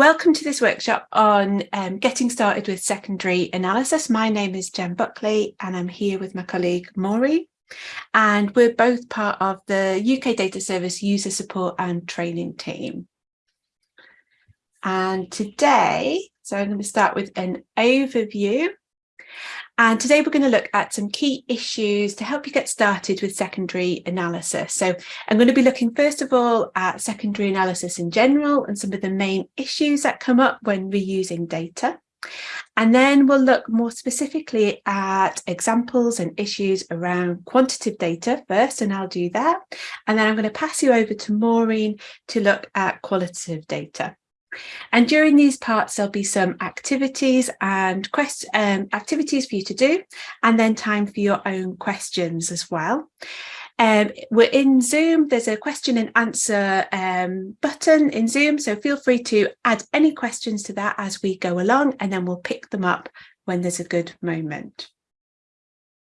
Welcome to this workshop on um, getting started with secondary analysis. My name is Jen Buckley and I'm here with my colleague Maureen and we're both part of the UK Data Service user support and training team. And today, so I'm going to start with an overview and today we're going to look at some key issues to help you get started with secondary analysis. So I'm going to be looking first of all at secondary analysis in general and some of the main issues that come up when reusing data. And then we'll look more specifically at examples and issues around quantitative data first, and I'll do that. And then I'm going to pass you over to Maureen to look at qualitative data. And during these parts, there'll be some activities and quest um, activities for you to do, and then time for your own questions as well. Um, we're in Zoom, there's a question and answer um, button in Zoom, so feel free to add any questions to that as we go along, and then we'll pick them up when there's a good moment.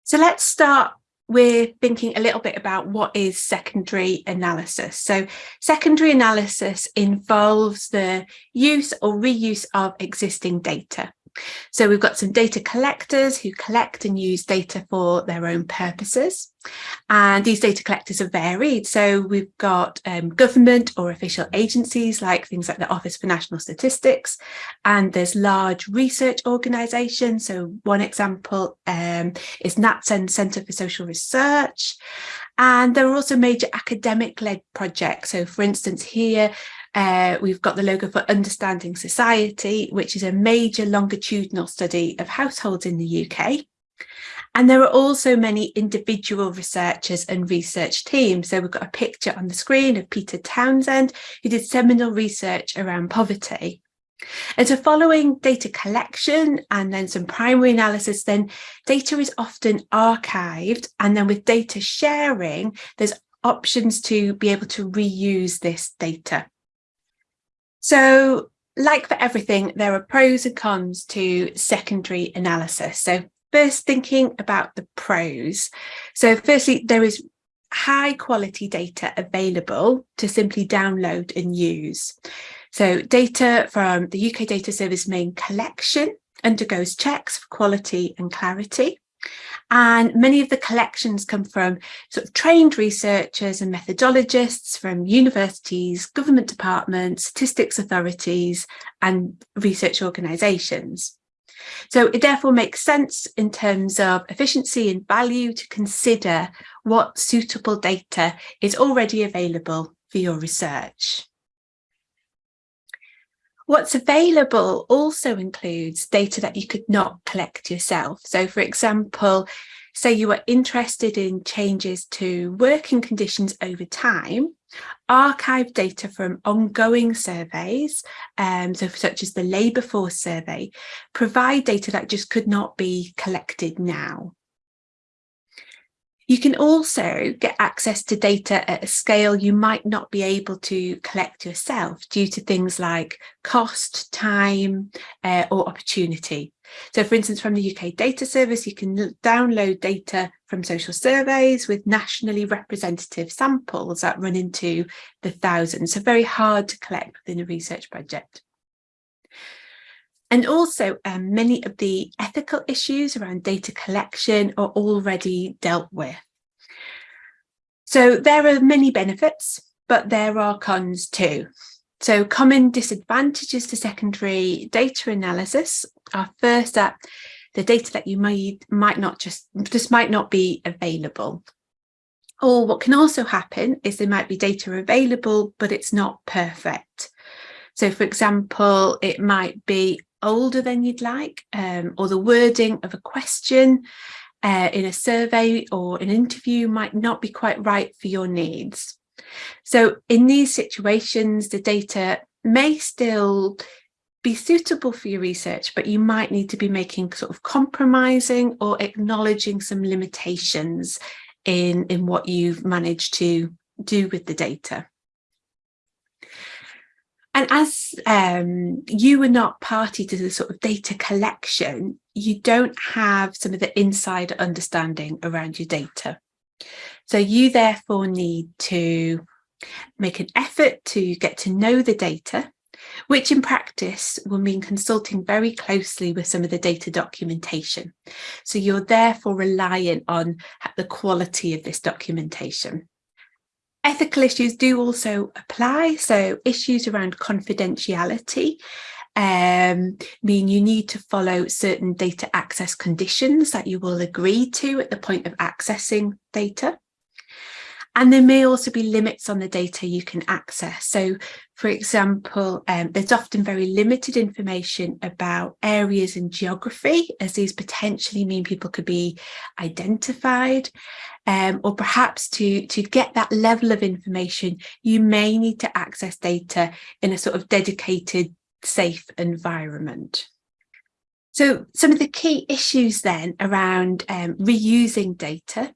So let's start we're thinking a little bit about what is secondary analysis. So secondary analysis involves the use or reuse of existing data. So we've got some data collectors who collect and use data for their own purposes. And these data collectors are varied. So we've got um, government or official agencies like things like the Office for National Statistics. And there's large research organisations. So one example um, is NatCen Centre for Social Research. And there are also major academic led projects. So for instance, here uh, we've got the logo for Understanding Society, which is a major longitudinal study of households in the UK. And there are also many individual researchers and research teams. So we've got a picture on the screen of Peter Townsend, who did seminal research around poverty. And so following data collection and then some primary analysis, then data is often archived. And then with data sharing, there's options to be able to reuse this data. So like for everything, there are pros and cons to secondary analysis. So first thinking about the pros. So firstly, there is high quality data available to simply download and use. So data from the UK Data Service main collection undergoes checks for quality and clarity. And many of the collections come from sort of trained researchers and methodologists from universities, government departments, statistics authorities and research organisations. So it therefore makes sense in terms of efficiency and value to consider what suitable data is already available for your research. What's available also includes data that you could not collect yourself. So for example, say you are interested in changes to working conditions over time, archive data from ongoing surveys, um, so such as the labour force survey, provide data that just could not be collected now. You can also get access to data at a scale you might not be able to collect yourself due to things like cost, time uh, or opportunity. So for instance, from the UK Data Service, you can download data from social surveys with nationally representative samples that run into the thousands. So very hard to collect within a research project. And also um, many of the ethical issues around data collection are already dealt with. So there are many benefits, but there are cons too. So common disadvantages to secondary data analysis are first that the data that you might might not just just might not be available. Or what can also happen is there might be data available, but it's not perfect. So for example, it might be older than you'd like, um, or the wording of a question uh, in a survey or an interview might not be quite right for your needs. So in these situations, the data may still be suitable for your research, but you might need to be making sort of compromising or acknowledging some limitations in, in what you've managed to do with the data. And as um, you were not party to the sort of data collection, you don't have some of the insider understanding around your data. So you therefore need to make an effort to get to know the data, which in practice will mean consulting very closely with some of the data documentation. So you're therefore reliant on the quality of this documentation. Ethical issues do also apply, so issues around confidentiality um, mean you need to follow certain data access conditions that you will agree to at the point of accessing data. And there may also be limits on the data you can access. So, for example, um, there's often very limited information about areas and geography, as these potentially mean people could be identified. Um, or perhaps to, to get that level of information, you may need to access data in a sort of dedicated, safe environment. So some of the key issues then around um, reusing data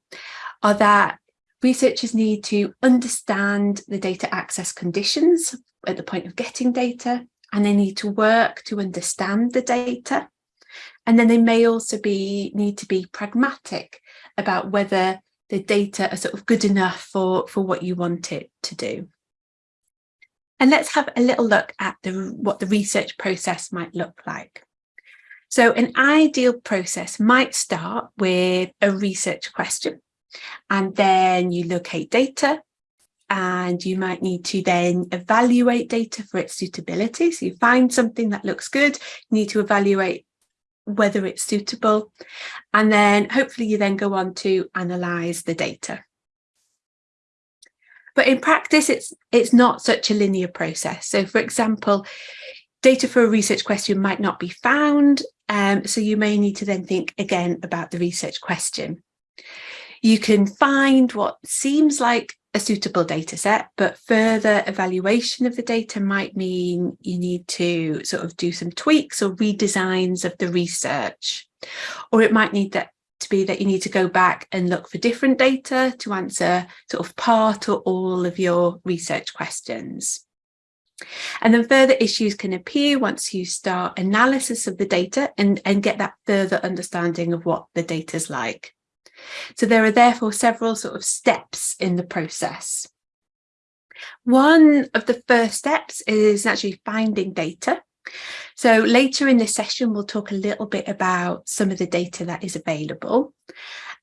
are that Researchers need to understand the data access conditions at the point of getting data, and they need to work to understand the data. And then they may also be need to be pragmatic about whether the data are sort of good enough for, for what you want it to do. And let's have a little look at the, what the research process might look like. So an ideal process might start with a research question and then you locate data and you might need to then evaluate data for its suitability. So you find something that looks good, you need to evaluate whether it's suitable, and then hopefully you then go on to analyze the data. But in practice, it's, it's not such a linear process. So for example, data for a research question might not be found, um, so you may need to then think again about the research question. You can find what seems like a suitable data set, but further evaluation of the data might mean you need to sort of do some tweaks or redesigns of the research. Or it might need that to be that you need to go back and look for different data to answer sort of part or all of your research questions. And then further issues can appear once you start analysis of the data and, and get that further understanding of what the data is like. So there are therefore several sort of steps in the process. One of the first steps is actually finding data. So later in this session, we'll talk a little bit about some of the data that is available.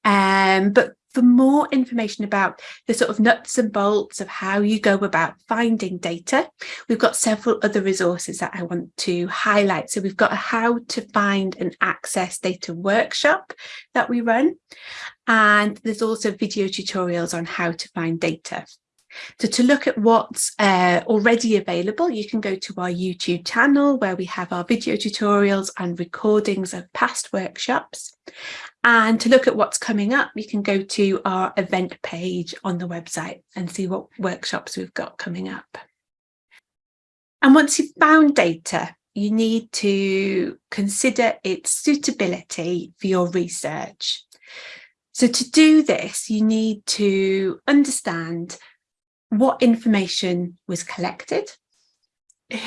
Um, but for more information about the sort of nuts and bolts of how you go about finding data, we've got several other resources that I want to highlight. So we've got a how to find and access data workshop that we run. And there's also video tutorials on how to find data. So to look at what's uh, already available, you can go to our YouTube channel where we have our video tutorials and recordings of past workshops. And to look at what's coming up, you can go to our event page on the website and see what workshops we've got coming up. And once you've found data, you need to consider its suitability for your research. So to do this, you need to understand what information was collected,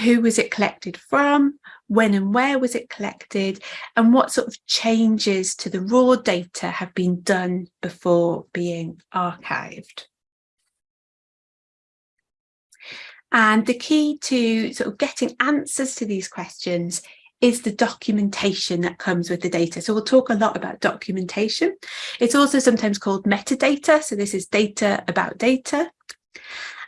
who was it collected from, when and where was it collected, and what sort of changes to the raw data have been done before being archived. And the key to sort of getting answers to these questions is the documentation that comes with the data. So we'll talk a lot about documentation. It's also sometimes called metadata. So this is data about data.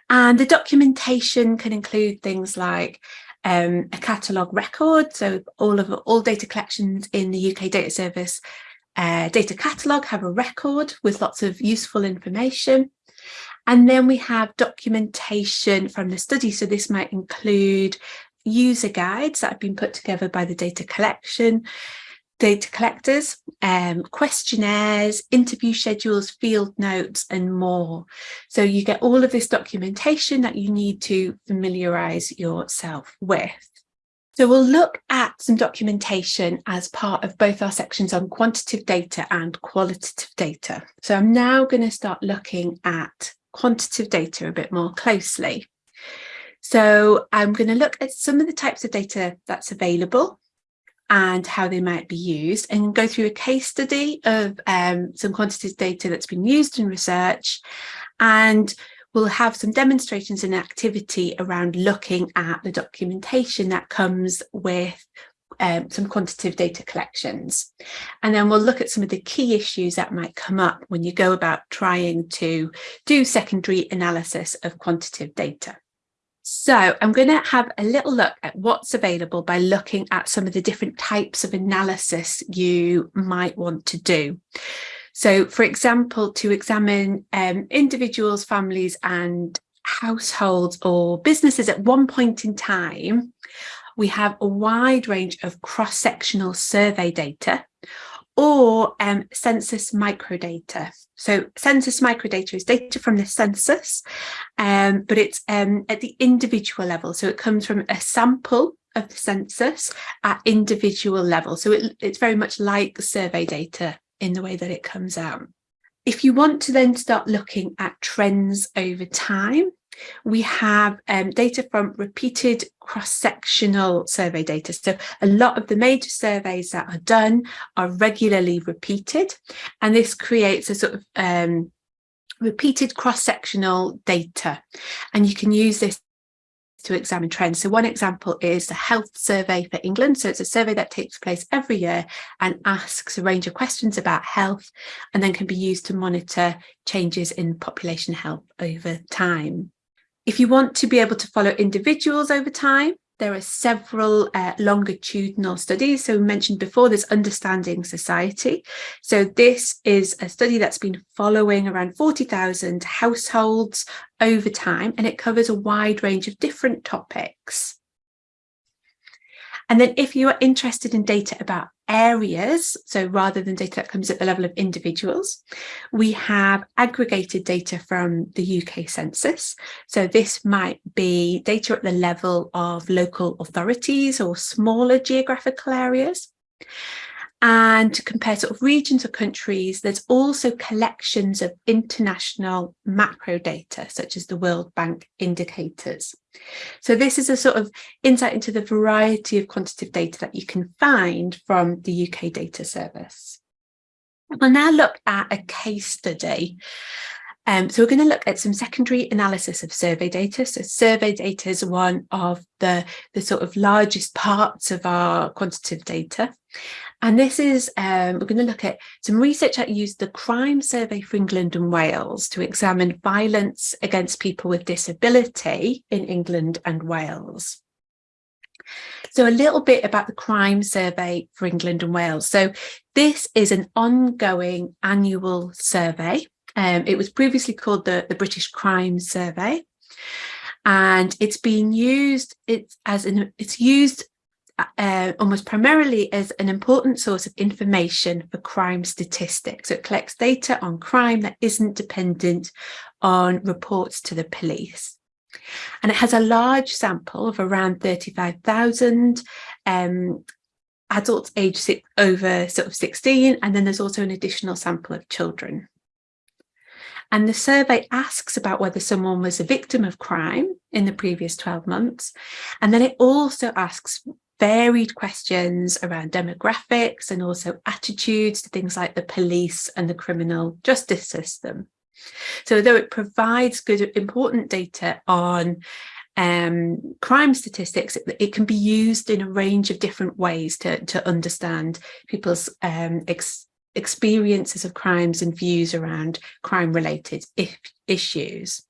And the documentation can include things like um, a catalogue record. So all of all data collections in the UK Data Service uh, data catalogue have a record with lots of useful information. And then we have documentation from the study. So this might include user guides that have been put together by the data collection, data collectors, um, questionnaires, interview schedules, field notes and more. So you get all of this documentation that you need to familiarise yourself with. So we'll look at some documentation as part of both our sections on quantitative data and qualitative data. So I'm now going to start looking at quantitative data a bit more closely. So I'm going to look at some of the types of data that's available and how they might be used and go through a case study of um, some quantitative data that's been used in research and we'll have some demonstrations and activity around looking at the documentation that comes with um, some quantitative data collections. And then we'll look at some of the key issues that might come up when you go about trying to do secondary analysis of quantitative data. So I'm going to have a little look at what's available by looking at some of the different types of analysis you might want to do. So for example, to examine um, individuals, families and households or businesses at one point in time, we have a wide range of cross-sectional survey data or um, census microdata. So census microdata is data from the census, um, but it's um, at the individual level. So it comes from a sample of the census at individual level. So it, it's very much like survey data in the way that it comes out. If you want to then start looking at trends over time, we have um, data from repeated cross-sectional survey data. So a lot of the major surveys that are done are regularly repeated, and this creates a sort of um, repeated cross-sectional data. And you can use this to examine trends. So one example is the health survey for England. So it's a survey that takes place every year and asks a range of questions about health and then can be used to monitor changes in population health over time. If you want to be able to follow individuals over time, there are several uh, longitudinal studies. So we mentioned before this understanding society. So this is a study that's been following around 40,000 households over time, and it covers a wide range of different topics. And then if you are interested in data about areas, so rather than data that comes at the level of individuals, we have aggregated data from the UK census. So this might be data at the level of local authorities or smaller geographical areas. And to compare sort of regions or countries, there's also collections of international macro data, such as the World Bank indicators. So this is a sort of insight into the variety of quantitative data that you can find from the UK Data Service. We'll now look at a case study. Um, so we're going to look at some secondary analysis of survey data. So survey data is one of the, the sort of largest parts of our quantitative data. And this is, um, we're going to look at some research that used the crime survey for England and Wales to examine violence against people with disability in England and Wales. So a little bit about the crime survey for England and Wales. So this is an ongoing annual survey. Um, it was previously called the, the British Crime Survey and it's been used it's as an it's used uh, almost primarily as an important source of information for crime statistics. So it collects data on crime that isn't dependent on reports to the police. And it has a large sample of around 35,000 um, adults aged over sort of 16, and then there's also an additional sample of children. And the survey asks about whether someone was a victim of crime in the previous 12 months. And then it also asks varied questions around demographics and also attitudes to things like the police and the criminal justice system. So though it provides good, important data on um, crime statistics, it, it, can be used in a range of different ways to, to understand people's um, ex experiences of crimes and views around crime related issues.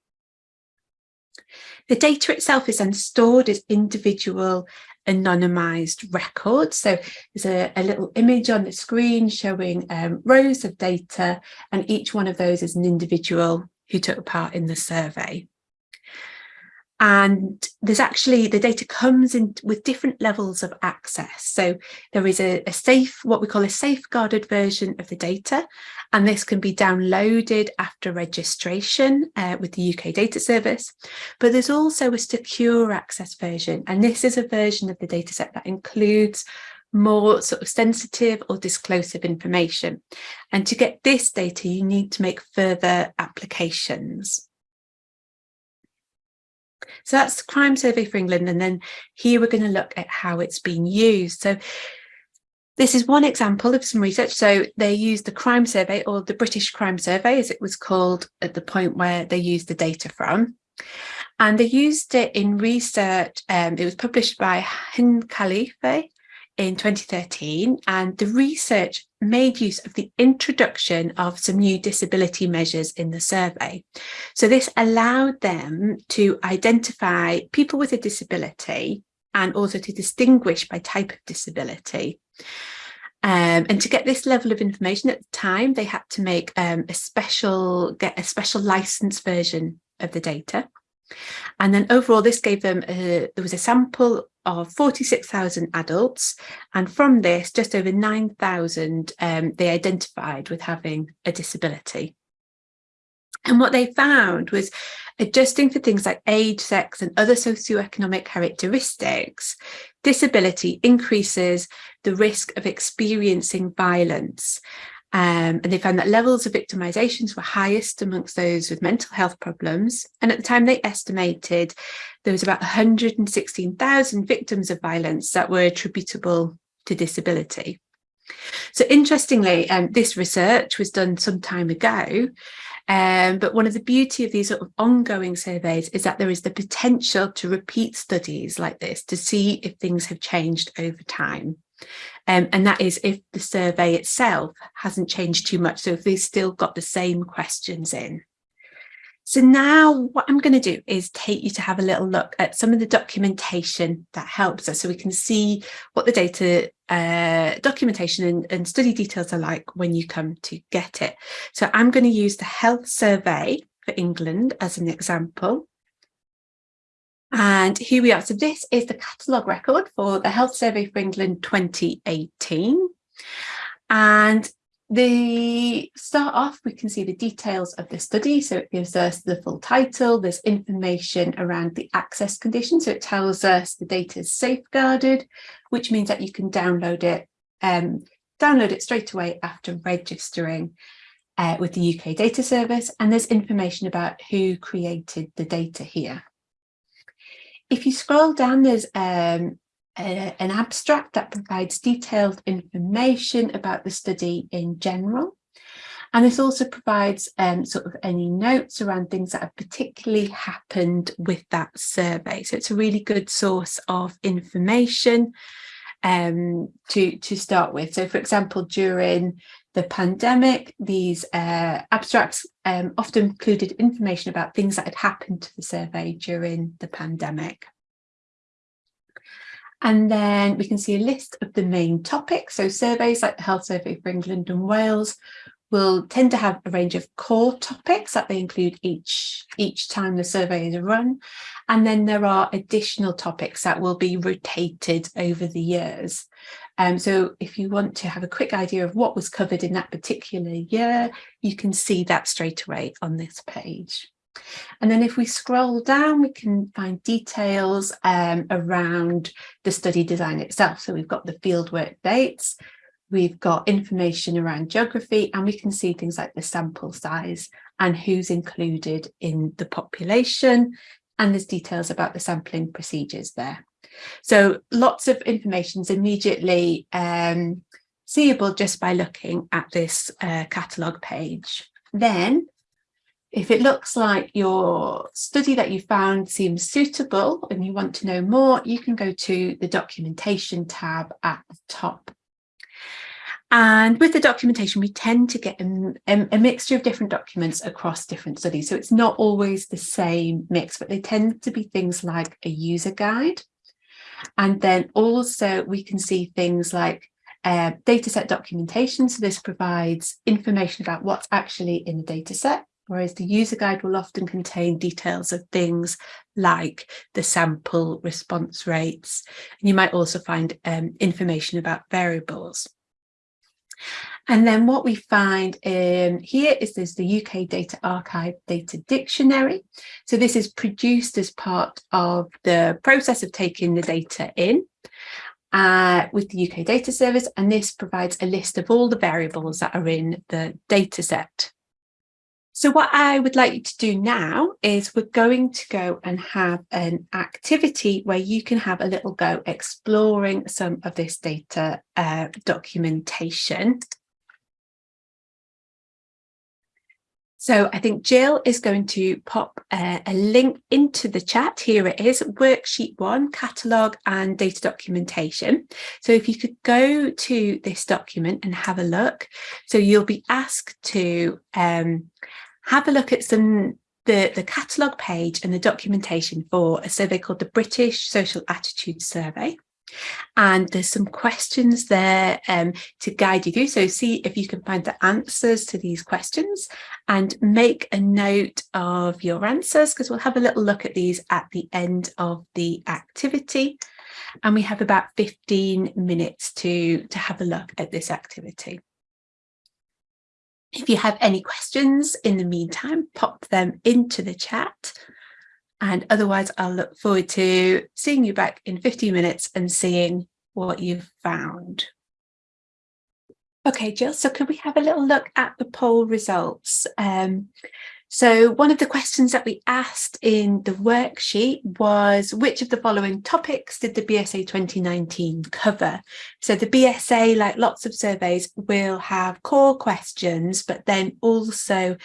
The data itself is then stored as individual anonymized records. So there's a, a, little image on the screen showing um, rows of data and each one of those is an individual who took part in the survey and there's actually the data comes in with different levels of access. So there is a, a, safe what we call a safeguarded version of the data. And this can be downloaded after registration uh, with the UK data service. But there's also a secure access version. And this is a version of the dataset that includes more sort of sensitive or disclosive information. And to get this data you need to make further applications so that's the crime survey for England. And then here we're going to look at how it's been used. So This is one example of some research. So they used the crime survey or the British crime survey as it was called at the point where they used the data from. And they used it in research. Um, it was published by Hind Khalifeh in 2013 and the research made use of the introduction of some new disability measures in the survey. So this allowed them to identify people with a disability and also to distinguish by type of disability. Um, and to get this level of information at the time, they had to make um, a special, get a special license version of the data. And then overall, this gave them, a, there was a sample of 46,000 adults. And from this, just over 9,000 um, they identified with having a disability. And what they found was adjusting for things like age, sex and other socioeconomic characteristics, disability increases the risk of experiencing violence. Um, and they found that levels of victimizations were highest amongst those with mental health problems. And at the time they estimated there was about 116,000 victims of violence that were attributable to disability. So interestingly, um, this research was done some time ago, um, but one of the beauty of these sort of ongoing surveys is that there is the potential to repeat studies like this to see if things have changed over time. Um, and that is if the survey itself hasn't changed too much. So if they've still got the same questions in. So now what I'm going to do is take you to have a little look at some of the documentation that helps us so we can see what the data uh, documentation and, and, study details are like when you come to get it. So I'm going to use the health survey for England as an example. And here we are. So this is the catalogue record for the Health Survey for England 2018. And the start off, we can see the details of the study. So it gives us the full title, there's information around the access condition. So it tells us the data is safeguarded, which means that you can download it, um, download it straight away after registering uh, with the UK data service. And there's information about who created the data here. If you scroll down, there's um, a, an abstract that provides detailed information about the study in general. And this also provides um, sort of any notes around things that have particularly happened with that survey. So it's a really good source of information um, to, to start with. So for example, during the pandemic, these uh, abstracts um, often included information about things that had happened to the survey during the pandemic. And then we can see a list of the main topics. So surveys like the Health Survey for England and Wales will tend to have a range of core topics that they include each, each time the survey is run. And then there are additional topics that will be rotated over the years. Um, so if you want to have a quick idea of what was covered in that particular year, you can see that straight away on this page. And then if we scroll down, we can find details um, around the study design itself. So we've got the fieldwork dates, we've got information around geography, and we can see things like the sample size and who's included in the population. And there's details about the sampling procedures there. So lots of information is immediately um, seeable just by looking at this uh, catalogue page. Then if it looks like your study that you found seems suitable and you want to know more, you can go to the documentation tab at the top. And with the documentation, we tend to get a, a, mixture of different documents across different studies. So it's not always the same mix, but they tend to be things like a user guide. And then also we can see things like uh, dataset documentation. So this provides information about what's actually in the dataset whereas the user guide will often contain details of things like the sample response rates. And you might also find um, information about variables. And then what we find um, here is there's the UK Data Archive Data Dictionary. So this is produced as part of the process of taking the data in uh, with the UK Data Service. And this provides a list of all the variables that are in the data set. So what I would like you to do now is we're going to go and have an activity where you can have a little go exploring some of this data uh, documentation. So I think Jill is going to pop uh, a link into the chat. Here it is, worksheet one, catalogue and data documentation. So if you could go to this document and have a look. So you'll be asked to um, have a look at some the, the catalogue page and the documentation for a survey called the British Social Attitude Survey. And there's some questions there um, to guide you through. So see if you can find the answers to these questions and make a note of your answers because we'll have a little look at these at the end of the activity. And we have about 15 minutes to, to have a look at this activity. If you have any questions in the meantime, pop them into the chat. And otherwise, I'll look forward to seeing you back in 15 minutes and seeing what you've found. Okay, Jill, so could we have a little look at the poll results? Um, so one of the questions that we asked in the worksheet was which of the following topics did the BSA 2019 cover? So the BSA, like lots of surveys, will have core questions, but then also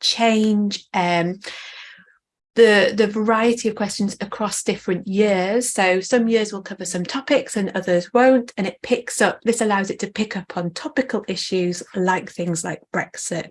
change um, the, the variety of questions across different years. So some years will cover some topics and others won't, and it picks up, this allows it to pick up on topical issues like things like Brexit.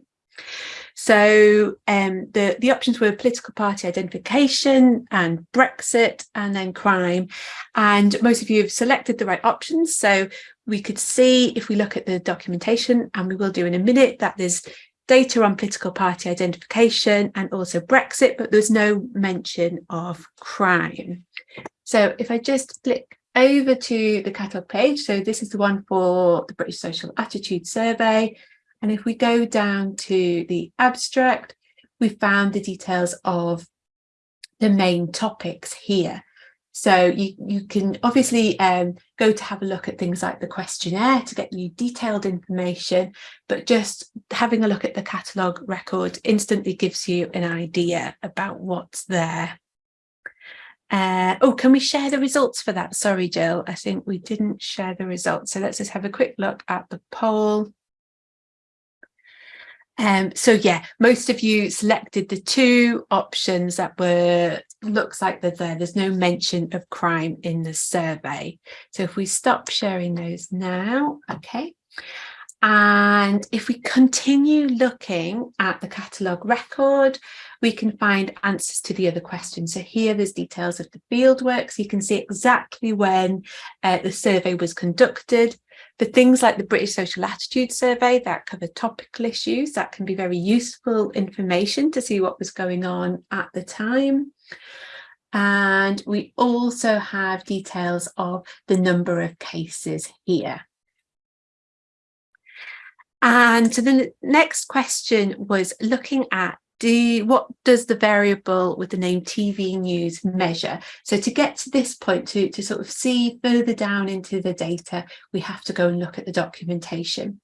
So um, the, the options were political party identification and Brexit and then crime. And most of you have selected the right options. So we could see if we look at the documentation, and we will do in a minute, that there's data on political party identification and also Brexit, but there's no mention of crime. So if I just click over to the catalogue page, so this is the one for the British Social Attitude Survey, and if we go down to the abstract, we found the details of the main topics here. So you, you can obviously um, go to have a look at things like the questionnaire to get you detailed information, but just having a look at the catalogue record instantly gives you an idea about what's there. Uh, oh, can we share the results for that? Sorry, Jill, I think we didn't share the results. So let's just have a quick look at the poll. Um, so yeah, most of you selected the two options that were, looks like they're there. There's no mention of crime in the survey. So if we stop sharing those now, okay. And if we continue looking at the catalogue record, we can find answers to the other questions. So here there's details of the fieldwork, so you can see exactly when uh, the survey was conducted, for things like the British Social Attitude Survey that cover topical issues, that can be very useful information to see what was going on at the time. And we also have details of the number of cases here. And so the next question was looking at do what does the variable with the name TV news measure? So to get to this point, to, to sort of see further down into the data, we have to go and look at the documentation.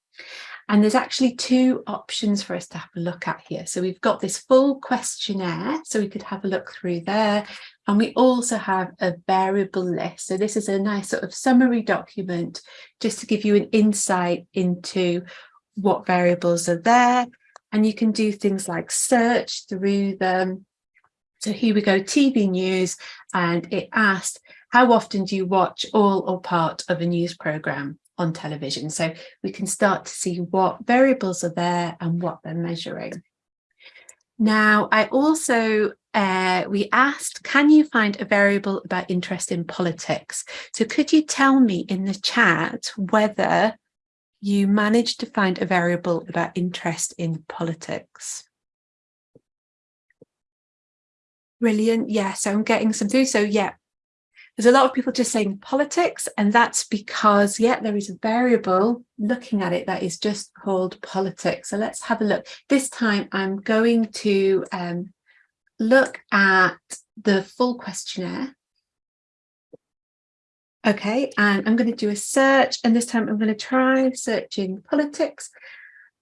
And there's actually two options for us to have a look at here. So we've got this full questionnaire, so we could have a look through there. And we also have a variable list. So this is a nice sort of summary document just to give you an insight into what variables are there and you can do things like search through them. So here we go, TV news, and it asked, how often do you watch all or part of a news programme on television? So we can start to see what variables are there and what they're measuring. Now, I also, uh, we asked, can you find a variable about interest in politics? So could you tell me in the chat whether you managed to find a variable about interest in politics. Brilliant. Yeah, so I'm getting some through. So yeah, there's a lot of people just saying politics, and that's because, yeah, there is a variable looking at it that is just called politics. So let's have a look. This time I'm going to um, look at the full questionnaire Okay, and I'm going to do a search and this time I'm going to try searching politics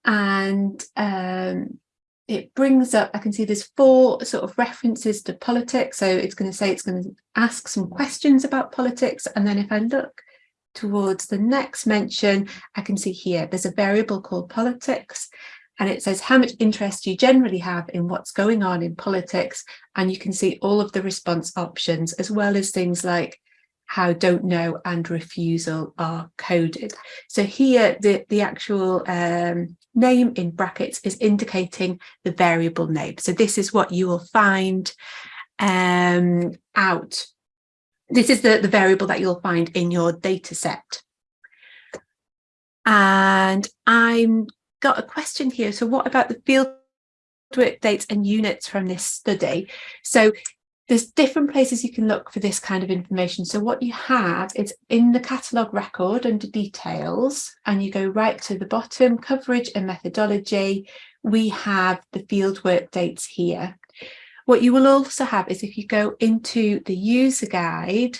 and um, it brings up, I can see there's four sort of references to politics. So it's going to say it's going to ask some questions about politics. And then if I look towards the next mention, I can see here there's a variable called politics and it says how much interest you generally have in what's going on in politics. And you can see all of the response options as well as things like how don't know and refusal are coded. So here the, the actual um, name in brackets is indicating the variable name. So this is what you will find um, out. This is the, the variable that you'll find in your data set. And I'm got a question here. So what about the field work dates and units from this study? So there's different places you can look for this kind of information. So what you have is in the catalogue record under details, and you go right to the bottom, coverage and methodology, we have the fieldwork dates here. What you will also have is if you go into the user guide,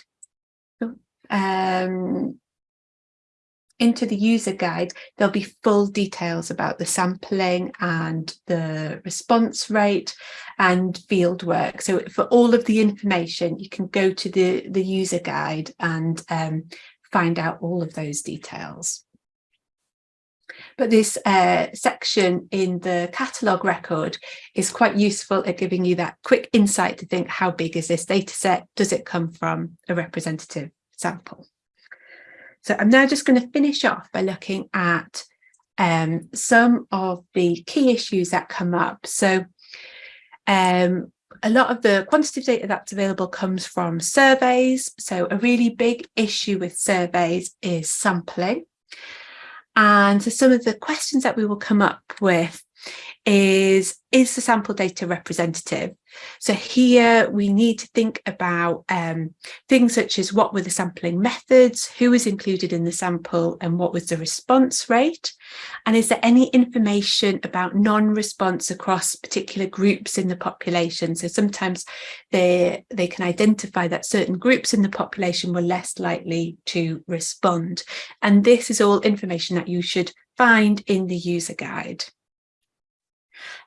um, into the user guide, there'll be full details about the sampling and the response rate and field work. So for all of the information, you can go to the, the user guide and um, find out all of those details. But this uh, section in the catalogue record is quite useful at giving you that quick insight to think how big is this data set? Does it come from a representative sample? So I'm now just going to finish off by looking at um, some of the key issues that come up. So um, a lot of the quantitative data that's available comes from surveys. So a really big issue with surveys is sampling. And so some of the questions that we will come up with is, is the sample data representative? So here we need to think about um, things such as what were the sampling methods, who was included in the sample and what was the response rate? And is there any information about non-response across particular groups in the population? So sometimes they, they can identify that certain groups in the population were less likely to respond. And this is all information that you should find in the user guide.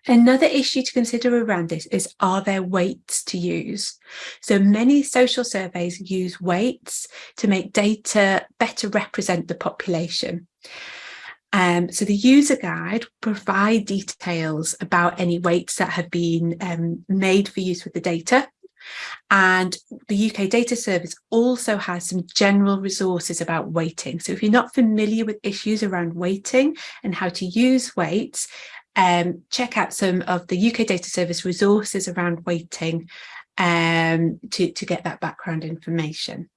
Another issue to consider around this is, are there weights to use? So many social surveys use weights to make data better represent the population. Um, so the user guide provide details about any weights that have been um, made for use with the data. And the UK Data Service also has some general resources about weighting. So if you're not familiar with issues around weighting and how to use weights, um, check out some of the UK Data Service resources around weighting um, to, to get that background information.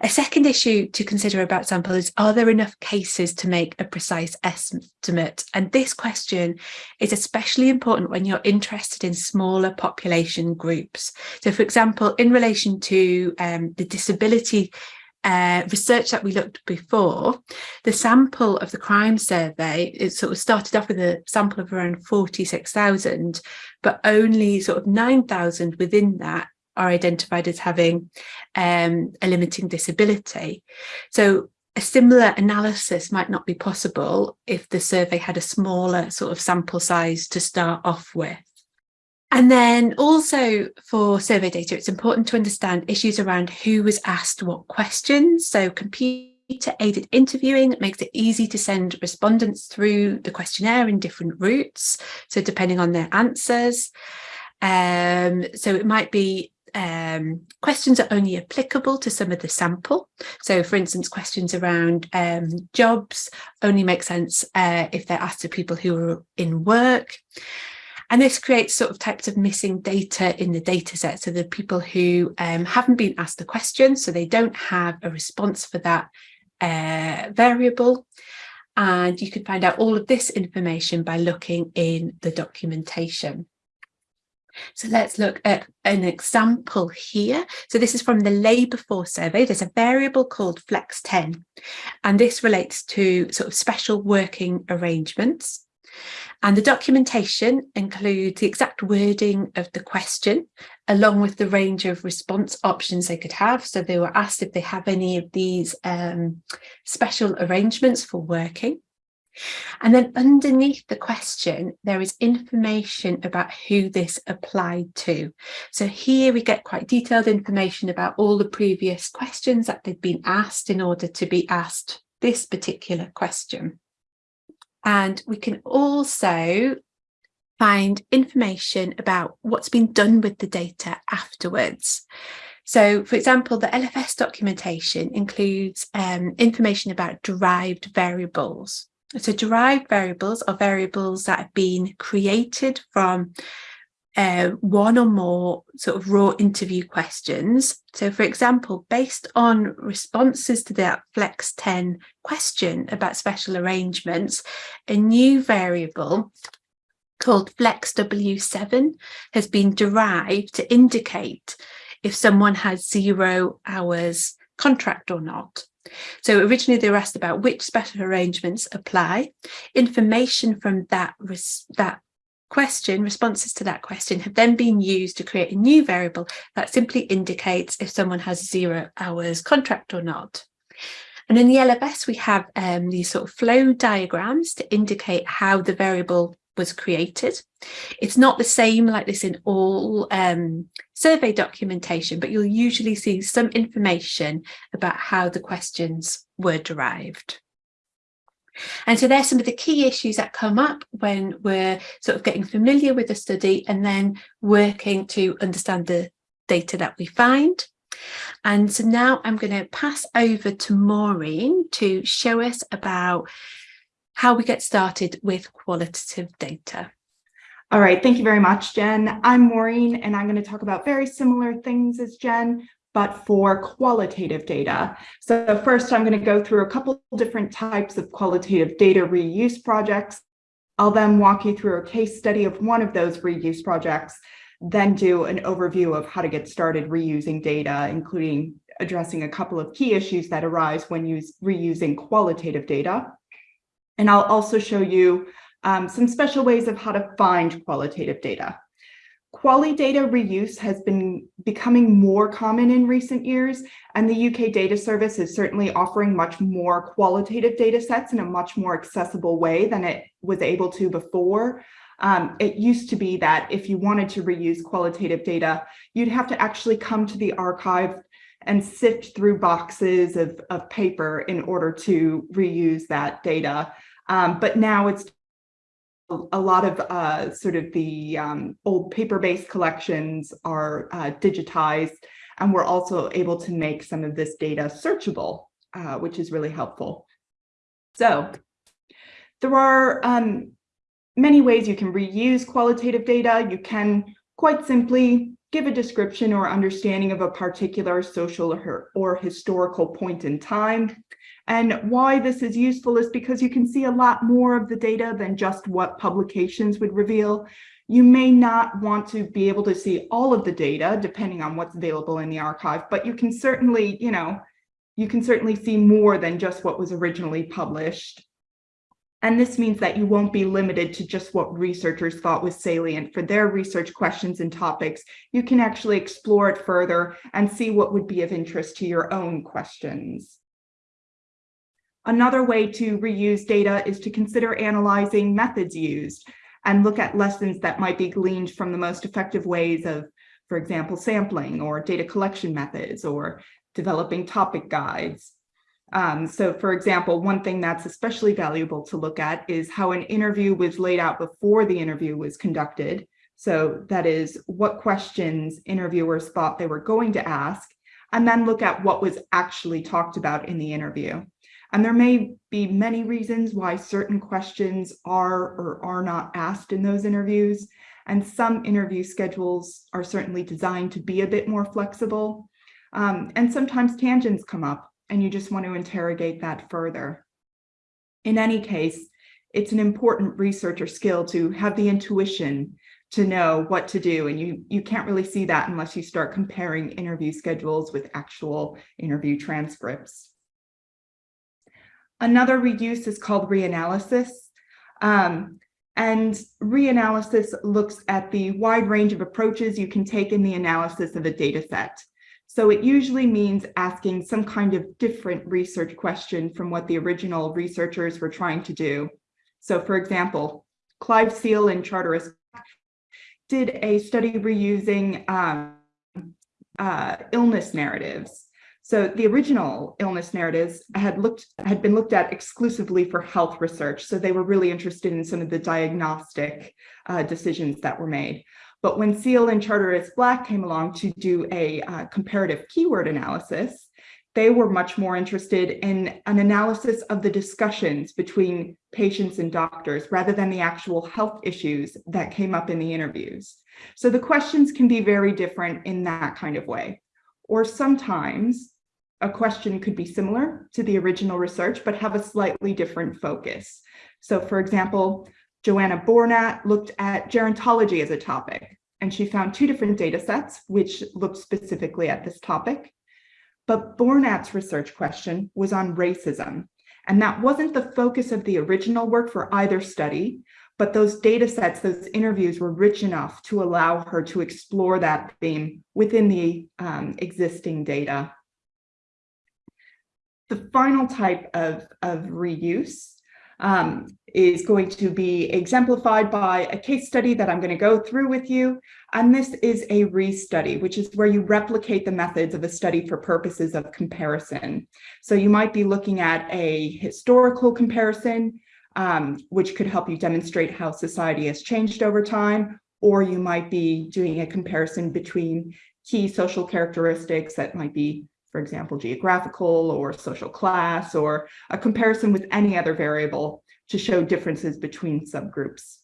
A second issue to consider about sample is, are there enough cases to make a precise estimate? And this question is especially important when you're interested in smaller population groups. So for example, in relation to um, the disability uh, research that we looked before, the sample of the crime survey, it sort of started off with a sample of around 46,000, but only sort of 9,000 within that are identified as having um, a limiting disability. So a similar analysis might not be possible if the survey had a smaller sort of sample size to start off with. And then also for survey data, it's important to understand issues around who was asked what questions. So computer aided interviewing makes it easy to send respondents through the questionnaire in different routes. So depending on their answers. Um, so it might be um, questions are only applicable to some of the sample. So for instance, questions around um, jobs only make sense uh, if they're asked to people who are in work. And this creates sort of types of missing data in the data set. So the people who um, haven't been asked the question, so they don't have a response for that uh, variable. And you can find out all of this information by looking in the documentation. So let's look at an example here. So this is from the labour force survey. There's a variable called flex 10, and this relates to sort of special working arrangements. And the documentation includes the exact wording of the question, along with the range of response options they could have. So they were asked if they have any of these um, special arrangements for working. And then underneath the question, there is information about who this applied to. So here we get quite detailed information about all the previous questions that they've been asked in order to be asked this particular question. And we can also find information about what's been done with the data afterwards. So, for example, the LFS documentation includes um, information about derived variables. So derived variables are variables that have been created from uh, one or more sort of raw interview questions. So for example, based on responses to that Flex 10 question about special arrangements, a new variable called Flex W7 has been derived to indicate if someone has zero hours contract or not. So originally they were asked about which special arrangements apply. Information from that, that question, responses to that question have then been used to create a new variable that simply indicates if someone has zero hours contract or not. And in the LFS, we have um, these sort of flow diagrams to indicate how the variable was created. It's not the same like this in all um, survey documentation, but you'll usually see some information about how the questions were derived. And so there's some of the key issues that come up when we're sort of getting familiar with the study and then working to understand the data that we find. And so now I'm going to pass over to Maureen to show us about how we get started with qualitative data. All right, thank you very much, Jen. I'm Maureen, and I'm going to talk about very similar things as Jen, but for qualitative data. So first, I'm going to go through a couple different types of qualitative data reuse projects. I'll then walk you through a case study of one of those reuse projects, then do an overview of how to get started reusing data, including addressing a couple of key issues that arise when use, reusing qualitative data. And I'll also show you um, some special ways of how to find qualitative data. Quali data reuse has been becoming more common in recent years, and the UK Data Service is certainly offering much more qualitative data sets in a much more accessible way than it was able to before. Um, it used to be that if you wanted to reuse qualitative data, you'd have to actually come to the archive and sift through boxes of, of paper in order to reuse that data. Um, but now it's a lot of uh, sort of the um, old paper-based collections are uh, digitized, and we're also able to make some of this data searchable, uh, which is really helpful. So there are um, many ways you can reuse qualitative data. You can quite simply give a description or understanding of a particular social or, or historical point in time. And why this is useful is because you can see a lot more of the data than just what publications would reveal. You may not want to be able to see all of the data depending on what's available in the archive, but you can certainly, you know, you can certainly see more than just what was originally published. And this means that you won't be limited to just what researchers thought was salient for their research questions and topics. You can actually explore it further and see what would be of interest to your own questions. Another way to reuse data is to consider analyzing methods used and look at lessons that might be gleaned from the most effective ways of, for example, sampling or data collection methods or developing topic guides. Um, so for example, one thing that's especially valuable to look at is how an interview was laid out before the interview was conducted. So that is what questions interviewers thought they were going to ask, and then look at what was actually talked about in the interview. And there may be many reasons why certain questions are or are not asked in those interviews. And some interview schedules are certainly designed to be a bit more flexible. Um, and sometimes tangents come up and you just want to interrogate that further. In any case, it's an important researcher skill to have the intuition to know what to do. And you, you can't really see that unless you start comparing interview schedules with actual interview transcripts. Another reuse is called reanalysis. Um, and reanalysis looks at the wide range of approaches you can take in the analysis of a data set. So it usually means asking some kind of different research question from what the original researchers were trying to do. So for example, Clive Seale and Charteris did a study reusing um, uh, illness narratives. So the original illness narratives had looked had been looked at exclusively for health research. So they were really interested in some of the diagnostic uh, decisions that were made. But when Seale and Charteris Black came along to do a uh, comparative keyword analysis, they were much more interested in an analysis of the discussions between patients and doctors rather than the actual health issues that came up in the interviews. So the questions can be very different in that kind of way. Or sometimes a question could be similar to the original research, but have a slightly different focus. So for example, Joanna Bornat looked at gerontology as a topic, and she found two different data sets which looked specifically at this topic. But Bornat's research question was on racism, and that wasn't the focus of the original work for either study, but those data sets, those interviews were rich enough to allow her to explore that theme within the um, existing data. The final type of, of reuse um, is going to be exemplified by a case study that I'm going to go through with you. And this is a restudy, which is where you replicate the methods of a study for purposes of comparison. So you might be looking at a historical comparison, um, which could help you demonstrate how society has changed over time, or you might be doing a comparison between key social characteristics that might be for example, geographical or social class, or a comparison with any other variable to show differences between subgroups.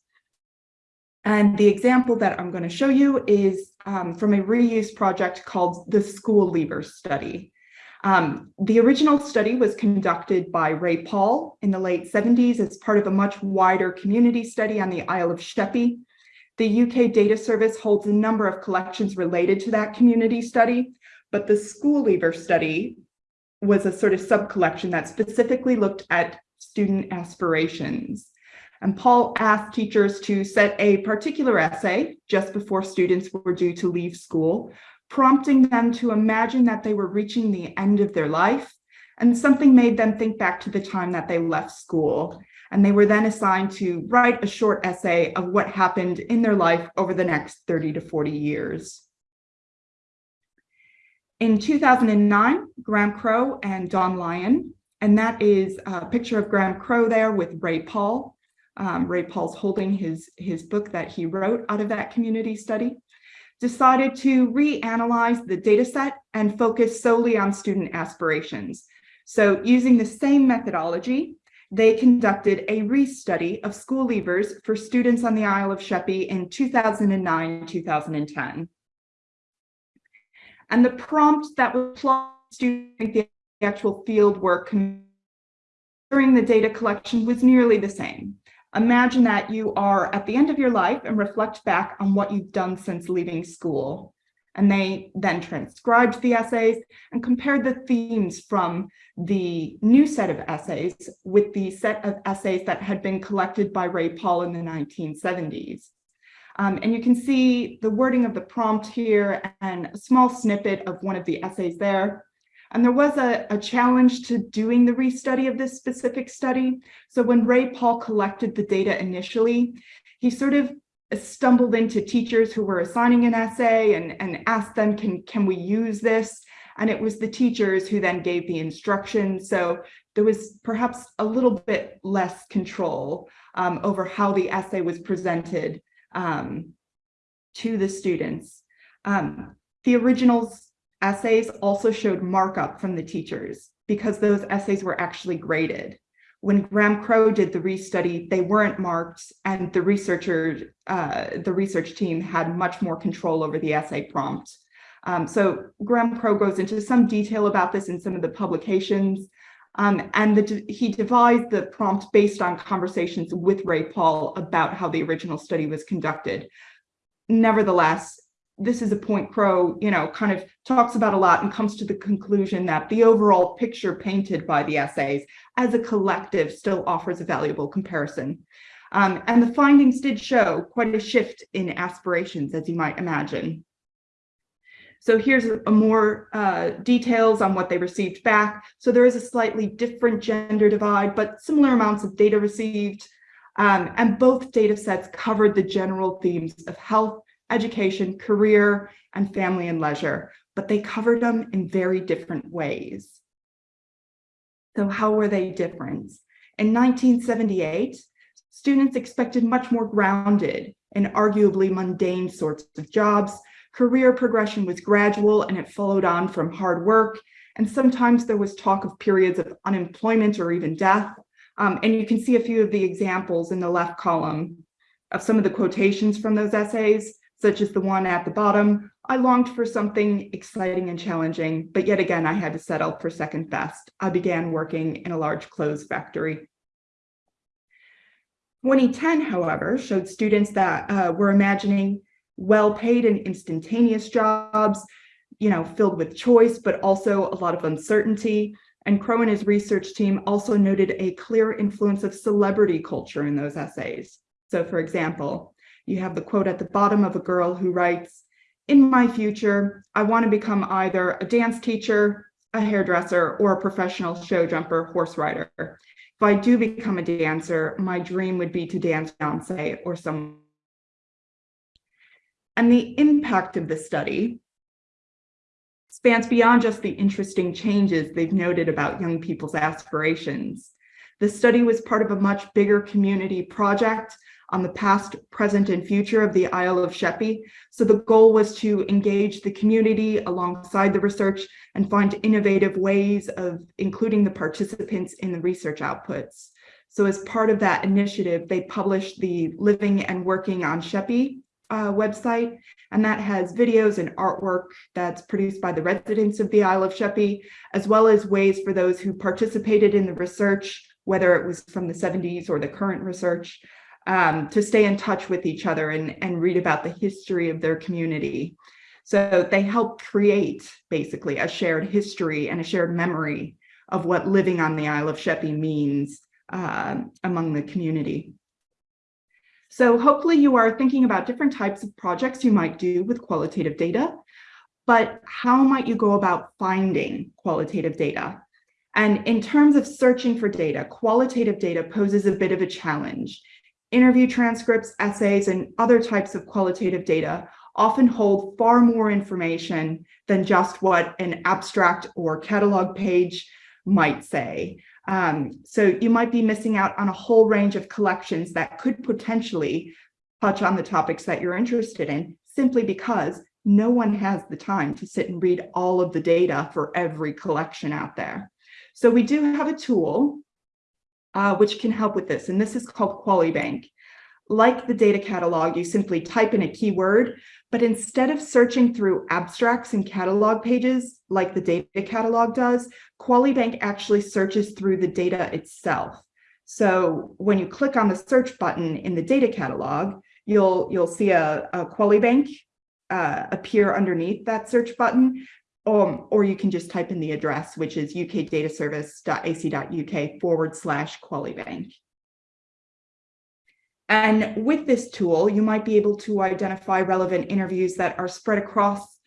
And the example that I'm going to show you is um, from a reuse project called the School Leavers Study. Um, the original study was conducted by Ray Pahl in the late 70s as part of a much wider community study on the Isle of Sheppey. The UK Data Service holds a number of collections related to that community study, but the school leaver study was a sort of sub-collection that specifically looked at student aspirations. And Pahl asked teachers to set a particular essay just before students were due to leave school, prompting them to imagine that they were reaching the end of their life, and something made them think back to the time that they left school. And they were then assigned to write a short essay of what happened in their life over the next 30 to 40 years. In 2009, Graham Crow and Dawn Lyon, and that is a picture of Graham Crow there with Ray Pahl. Um, Ray Pahl's holding his, his book that he wrote out of that community study, decided to reanalyze the data set and focus solely on student aspirations. So using the same methodology, they conducted a restudy of school leavers for students on the Isle of Sheppey in 2009-2010. And the prompt that was during the actual field work during the data collection was nearly the same. Imagine that you are at the end of your life and reflect back on what you've done since leaving school. And they then transcribed the essays and compared the themes from the new set of essays with the set of essays that had been collected by Ray Pahl in the 1970s. Um, and you can see the wording of the prompt here and a small snippet of one of the essays there. And there was a, a, challenge to doing the restudy of this specific study. So when Ray Pahl collected the data initially, he sort of stumbled into teachers who were assigning an essay and, and asked them, can, can we use this? And it was the teachers who then gave the instructions. So there was perhaps a little bit less control um, over how the essay was presented um, to the students. Um, the originals essays also showed markup from the teachers because those essays were actually graded. When Graham Crow did the restudy, they weren't marked and the researcher, uh, the research team had much more control over the essay prompt. Um, so Graham Crow goes into some detail about this in some of the publications. Um, and the, he devised the prompt based on conversations with Ray Pahl about how the original study was conducted. Nevertheless, this is a point Crow, you know, kind of talks about a lot and comes to the conclusion that the overall picture painted by the essays as a collective still offers a valuable comparison. Um, and the findings did show quite a shift in aspirations, as you might imagine. So here's a more uh, details on what they received back. So there is a slightly different gender divide, but similar amounts of data received. Um, and both data sets covered the general themes of health, education, career, and family and leisure, but they covered them in very different ways. So how were they different? In 1978, students expected much more grounded and arguably mundane sorts of jobs. Career progression was gradual and it followed on from hard work. And sometimes there was talk of periods of unemployment or even death. Um, and you can see a few of the examples in the left column of some of the quotations from those essays, such as the one at the bottom. I longed for something exciting and challenging, but yet again, I had to settle for second best. I began working in a large clothes factory. 2010, however, showed students that uh, were imagining well-paid and instantaneous jobs, you know, filled with choice, but also a lot of uncertainty. And Crow and his research team also noted a clear influence of celebrity culture in those essays. So for example, you have the quote at the bottom of a girl who writes, in my future, I want to become either a dance teacher, a hairdresser, or a professional show jumper horse rider. If I do become a dancer, my dream would be to dance Beyonce or some. And the impact of the study spans beyond just the interesting changes they've noted about young people's aspirations. The study was part of a much bigger community project on the past, present, and future of the Isle of Sheppey. So the goal was to engage the community alongside the research and find innovative ways of including the participants in the research outputs. So as part of that initiative, they published the Living and Working on Sheppey uh, website, and that has videos and artwork that's produced by the residents of the Isle of Sheppey, as well as ways for those who participated in the research, whether it was from the 70s or the current research, um, to stay in touch with each other and, and read about the history of their community. So they help create basically a shared history and a shared memory of what living on the Isle of Sheppey means uh, among the community. So hopefully you are thinking about different types of projects you might do with qualitative data, but how might you go about finding qualitative data? And in terms of searching for data, qualitative data poses a bit of a challenge. Interview transcripts, essays, and other types of qualitative data often hold far more information than just what an abstract or catalog page might say. Um, so you might be missing out on a whole range of collections that could potentially touch on the topics that you're interested in simply because no one has the time to sit and read all of the data for every collection out there. So we do have a tool uh, which can help with this, and this is called QualiBank. Like the data catalog, you simply type in a keyword, but instead of searching through abstracts and catalog pages like the data catalog does, QualiBank actually searches through the data itself. So when you click on the search button in the data catalog, you'll you'll see a, a QualiBank uh, appear underneath that search button, um, or you can just type in the address, which is ukdataservice.ac.uk forward slash QualiBank. And with this tool, you might be able to identify relevant interviews that are spread across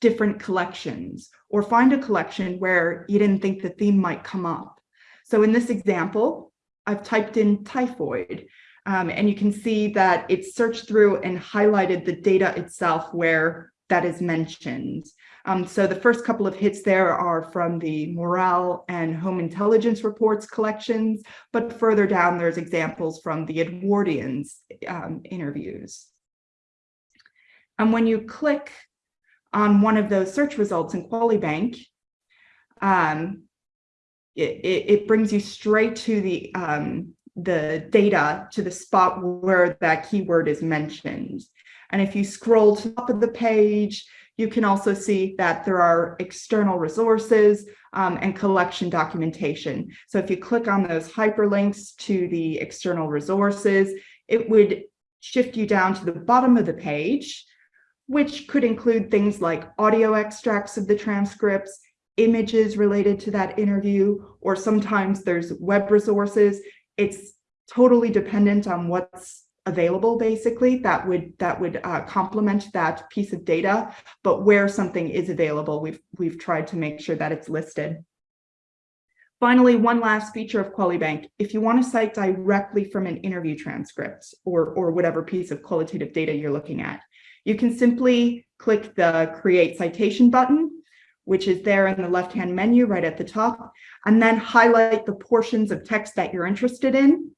different collections or find a collection where you didn't think the theme might come up. So in this example, I've typed in typhoid um, and you can see that it's searched through and highlighted the data itself where that is mentioned. Um, so the first couple of hits there are from the morale and home intelligence reports collections, but further down there's examples from the Edwardians um, interviews. And when you click on one of those search results in QualiBank, um, it, it, it, brings you straight to the, um, the data to the spot where that keyword is mentioned. And if you scroll to the top of the page, you can also see that there are external resources um, and collection documentation. So if you click on those hyperlinks to the external resources, it would shift you down to the bottom of the page, which could include things like audio extracts of the transcripts, images related to that interview, or sometimes there's web resources. It's totally dependent on what's available basically that would that would uh, complement that piece of data. But where something is available we've we've tried to make sure that it's listed. Finally, one last feature of QualiBank, if you want to cite directly from an interview transcript or, or whatever piece of qualitative data you're looking at, you can simply click the Create Citation button, which is there in the left-hand menu right at the top, and then highlight the portions of text that you're interested in.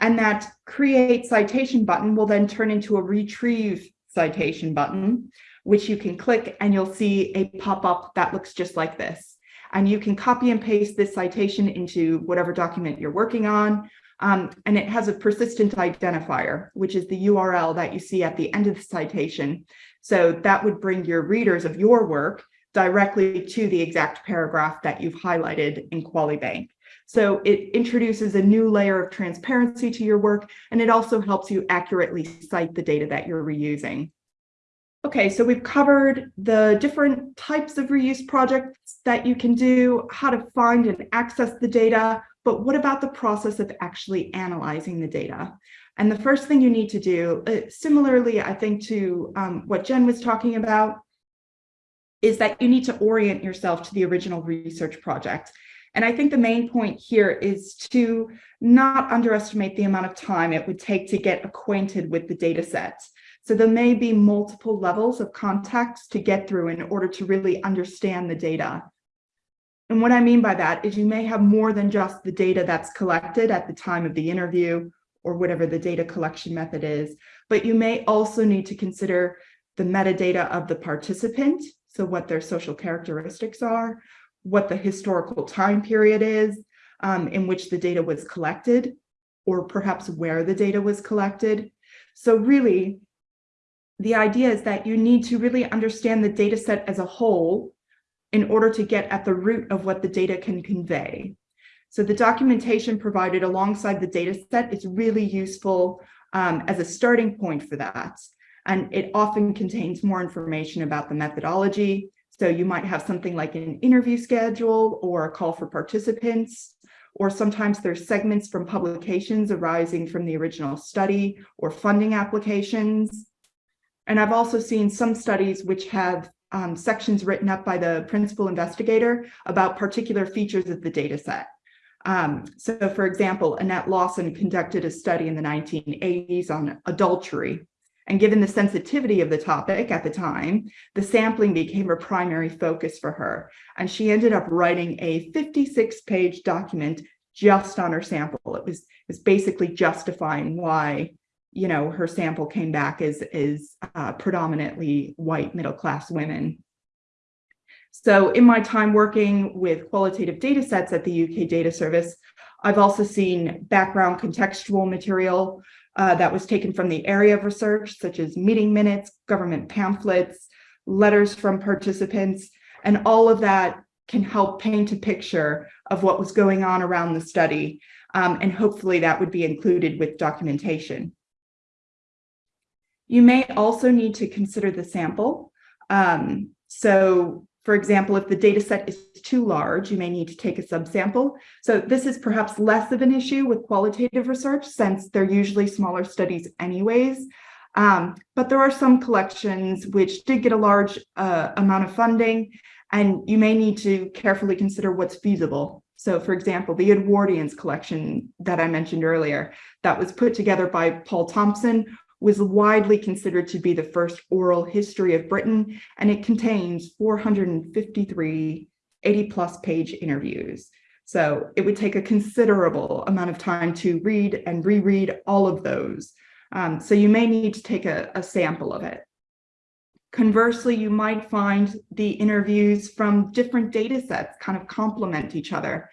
And that Create Citation button will then turn into a Retrieve Citation button, which you can click and you'll see a pop-up that looks just like this and you can copy and paste this citation into whatever document you're working on. Um, and it has a persistent identifier, which is the URL that you see at the end of the citation. So that would bring your readers of your work directly to the exact paragraph that you've highlighted in QualiBank. So it introduces a new layer of transparency to your work, and it also helps you accurately cite the data that you're reusing. Okay, so we've covered the different types of reuse projects that you can do, how to find and access the data, but what about the process of actually analyzing the data? And the first thing you need to do, uh, similarly, I think to um, what Jen was talking about, is that you need to orient yourself to the original research project. And I think the main point here is to not underestimate the amount of time it would take to get acquainted with the data sets. So there may be multiple levels of context to get through in order to really understand the data. And what I mean by that is you may have more than just the data that's collected at the time of the interview or whatever the data collection method is, but you may also need to consider the metadata of the participant, so what their social characteristics are, what the historical time period is um, in which the data was collected, or perhaps where the data was collected. So really, the idea is that you need to really understand the data set as a whole in order to get at the root of what the data can convey. So the documentation provided alongside the data set is really useful um, as a starting point for that. And it often contains more information about the methodology. So you might have something like an interview schedule or a call for participants, or sometimes there's segments from publications arising from the original study or funding applications. And I've also seen some studies which have um, sections written up by the principal investigator about particular features of the data set. Um, so for example, Annette Lawson conducted a study in the 1980s on adultery. And given the sensitivity of the topic at the time, the sampling became a primary focus for her. And she ended up writing a 56 page document just on her sample. It was, it was basically justifying why you know, her sample came back as, as uh, predominantly white middle-class women. So in my time working with qualitative data sets at the UK Data Service, I've also seen background contextual material uh, that was taken from the area of research, such as meeting minutes, government pamphlets, letters from participants, and all of that can help paint a picture of what was going on around the study. Um, and hopefully that would be included with documentation. You may also need to consider the sample. Um, so for example, if the data set is too large, you may need to take a subsample. So this is perhaps less of an issue with qualitative research since they're usually smaller studies anyways. Um, but there are some collections which did get a large uh, amount of funding and you may need to carefully consider what's feasible. So for example, the Edwardians collection that I mentioned earlier, that was put together by Paul Thompson was widely considered to be the first oral history of Britain, and it contains 453 80 plus page interviews. So it would take a considerable amount of time to read and reread all of those. Um, so you may need to take a, a sample of it. Conversely, you might find the interviews from different data sets kind of complement each other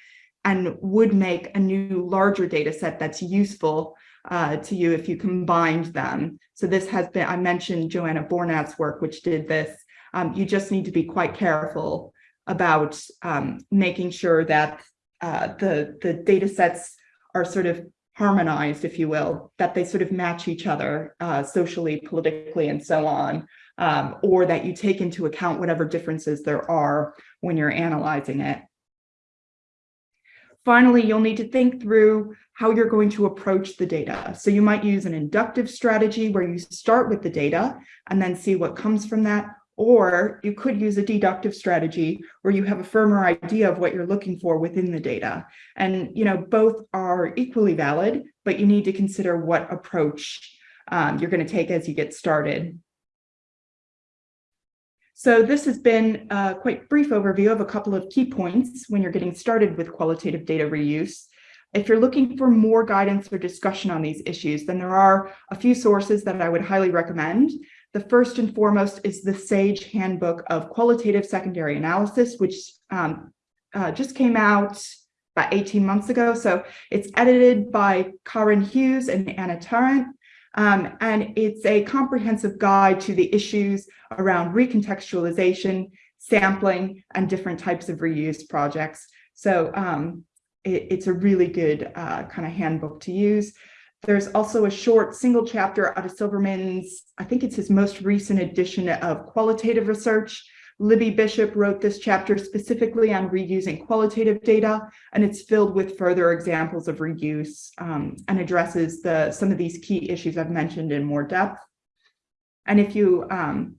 and would make a new larger data set that's useful uh, to you if you combined them. So this has been, I mentioned Joanna Bornat's work, which did this. Um, you just need to be quite careful about um, making sure that uh, the, the data sets are sort of harmonized, if you will, that they sort of match each other uh, socially, politically, and so on, um, or that you take into account whatever differences there are when you're analyzing it. Finally, you'll need to think through how you're going to approach the data. So you might use an inductive strategy where you start with the data and then see what comes from that, Or you could use a deductive strategy where you have a firmer idea of what you're looking for within the data. And, you know, both are equally valid, but you need to consider what approach um, you're going to take as you get started. So this has been a quite brief overview of a couple of key points when you're getting started with qualitative data reuse. If you're looking for more guidance or discussion on these issues, then there are a few sources that I would highly recommend. The first and foremost is the SAGE Handbook of Qualitative Secondary Analysis, which um, uh, just came out about 18 months ago. So it's edited by Kahryn Hughes and Anna Tarrant. Um, and it's a comprehensive guide to the issues around recontextualization, sampling, and different types of reuse projects. So um, it, it's a really good uh, kind of handbook to use. There's also a short single chapter out of Silverman's, I think it's his most recent edition of qualitative research. Libby Bishop wrote this chapter specifically on reusing qualitative data, and it's filled with further examples of reuse um, and addresses the some of these key issues I've mentioned in more depth. And if you um,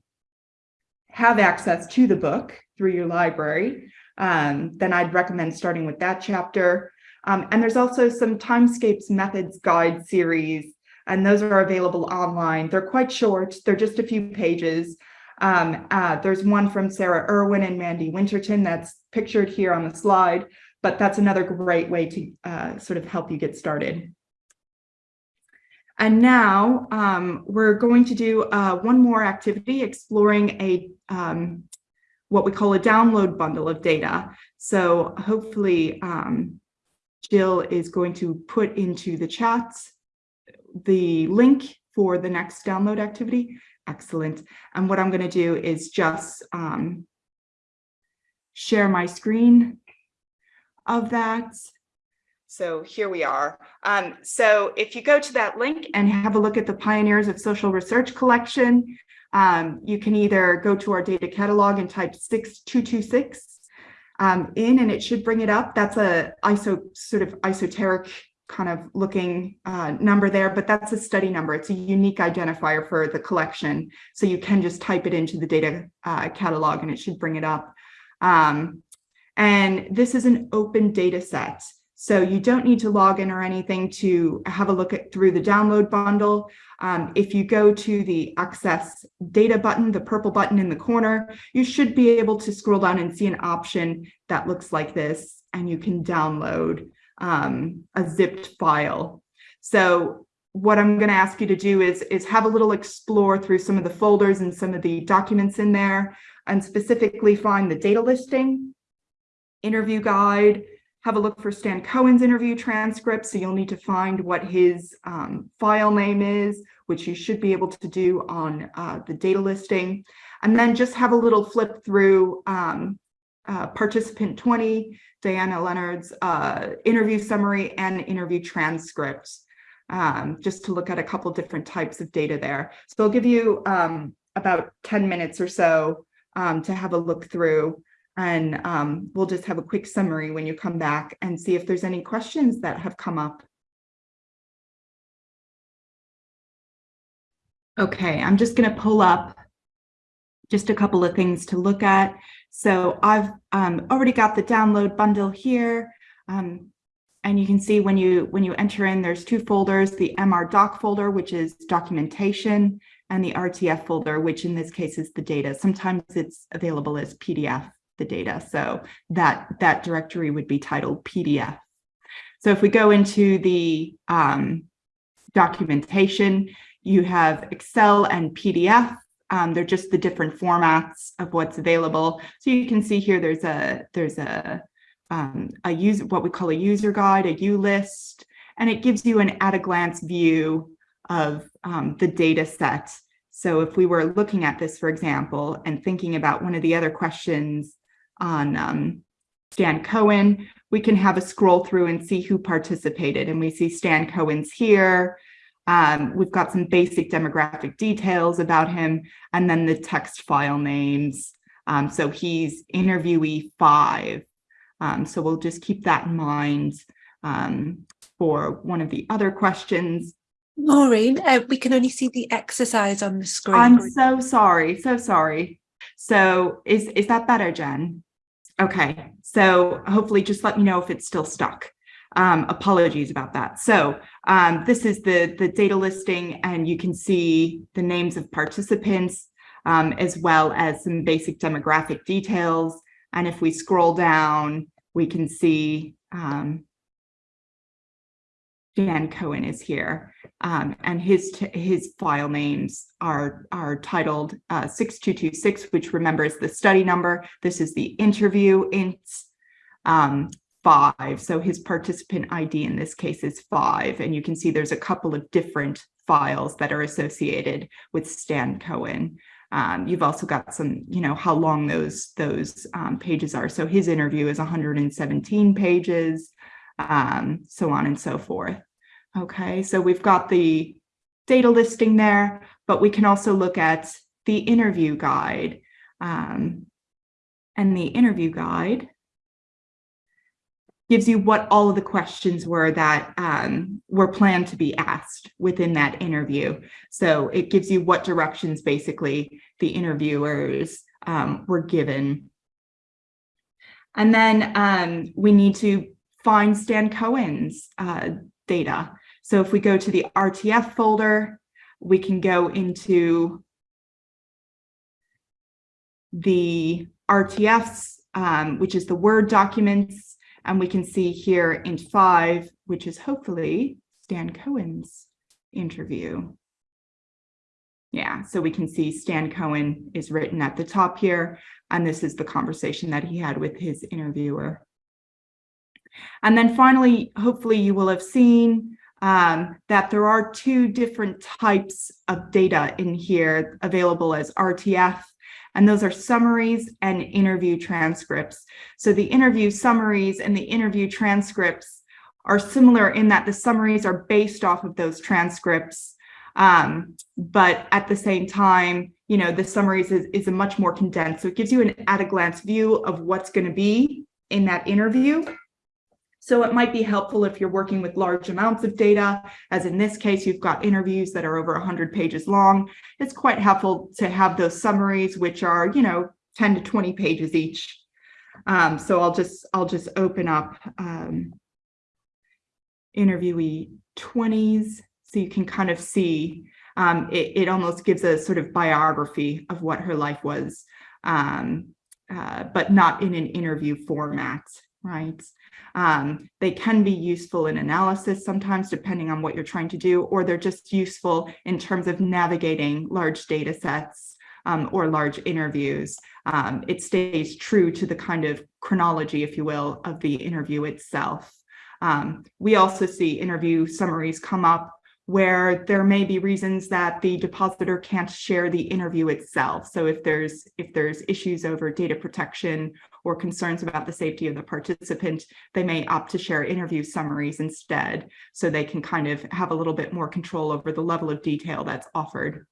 have access to the book through your library, um, then I'd recommend starting with that chapter. Um, and there's also some Timescapes Methods Guide series, and those are available online. They're quite short, they're just a few pages. Um, uh, there's one from Sarah Irwin and Mandy Winterton that's pictured here on the slide, but that's another great way to uh, sort of help you get started. And now um, we're going to do uh, one more activity exploring a um, what we call a download bundle of data. So hopefully um, Jill is going to put into the chats the link for the next download activity. Excellent. And what I'm going to do is just um, share my screen of that. So here we are. Um, so if you go to that link and have a look at the Pioneers of Social Research collection, um, you can either go to our data catalog and type 6226 um, in and it should bring it up. That's a ISO sort of esoteric kind of looking uh, number there, but that's a study number. It's a unique identifier for the collection. So you can just type it into the data uh, catalog and it should bring it up. Um, and this is an open data set. So you don't need to log in or anything to have a look at through the download bundle. Um, if you go to the access data button, the purple button in the corner, you should be able to scroll down and see an option that looks like this, and you can download um, a zipped file. So what I'm going to ask you to do is, is have a little explore through some of the folders and some of the documents in there, and specifically find the data listing, interview guide, have a look for Stan Cohen's interview transcript. So you'll need to find what his um, file name is, which you should be able to do on uh, the data listing. And then just have a little flip through um, uh, participant 20, Diana Leonard's uh, interview summary and interview transcripts, um, just to look at a couple different types of data there. So I'll give you um, about 10 minutes or so um, to have a look through and um, we'll just have a quick summary when you come back and see if there's any questions that have come up. Okay, I'm just going to pull up just a couple of things to look at. So I've um, already got the download bundle here. Um, and you can see when you when you enter in, there's two folders, the MR doc folder, which is documentation, and the RTF folder, which in this case is the data. Sometimes it's available as PDF the data. So that, that directory would be titled PDF. So if we go into the um, documentation, you have Excel and PDF. Um, they're just the different formats of what's available. So you can see here there's a there's a um, a user what we call a user guide, a U list, and it gives you an at a glance view of um, the data set. So if we were looking at this, for example, and thinking about one of the other questions on um, Stan Cohen, we can have a scroll through and see who participated. And we see Stan Cohen's here. Um, we've got some basic demographic details about him, and then the text file names. Um, so he's interviewee five. Um, so we'll just keep that in mind um, for one of the other questions. Maureen, uh, we can only see the exercise on the screen. I'm so sorry, so sorry. So is, is that better, Jen? Okay, so hopefully just let me know if it's still stuck. Um, apologies about that. So um, this is the, the data listing and you can see the names of participants um, as well as some basic demographic details. And if we scroll down, we can see um, Dan Cohen is here, um, and his his file names are are titled uh, 6226, which remembers the study number. This is the interview in um, five. So his participant ID in this case is five, and you can see there's a couple of different files that are associated with Stan Cohen. Um, you've also got some, you know, how long those those um, pages are. So his interview is 117 pages, um, so on and so forth. Okay, so we've got the data listing there, but we can also look at the interview guide. Um, and the interview guide gives you what all of the questions were that um, were planned to be asked within that interview. So it gives you what directions basically the interviewers um, were given. And then um, we need to find Stan Cohen's uh, data. So if we go to the RTF folder, we can go into the RTFs, um, which is the Word documents and we can see here in five, which is hopefully Stan Cohen's interview. Yeah, so we can see Stan Cohen is written at the top here, and this is the conversation that he had with his interviewer. And then finally, hopefully you will have seen um, that there are two different types of data in here available as RTF and those are summaries and interview transcripts. So the interview summaries and the interview transcripts are similar in that the summaries are based off of those transcripts. Um, but at the same time, you know, the summaries is, is a much more condensed. So it gives you an at a glance view of what's going to be in that interview. So it might be helpful if you're working with large amounts of data, as in this case, you've got interviews that are over 100 pages long. It's quite helpful to have those summaries, which are, you know, 10 to 20 pages each. Um, so I'll just I'll just open up um, interviewee 20s so you can kind of see um, it, it almost gives a sort of biography of what her life was, um, uh, but not in an interview format, right? Um, they can be useful in analysis sometimes, depending on what you're trying to do, or they're just useful in terms of navigating large data sets um, or large interviews. Um, it stays true to the kind of chronology, if you will, of the interview itself. Um, we also see interview summaries come up where there may be reasons that the depositor can't share the interview itself. So if there's if there's issues over data protection or concerns about the safety of the participant, they may opt to share interview summaries instead, so they can kind of have a little bit more control over the level of detail that's offered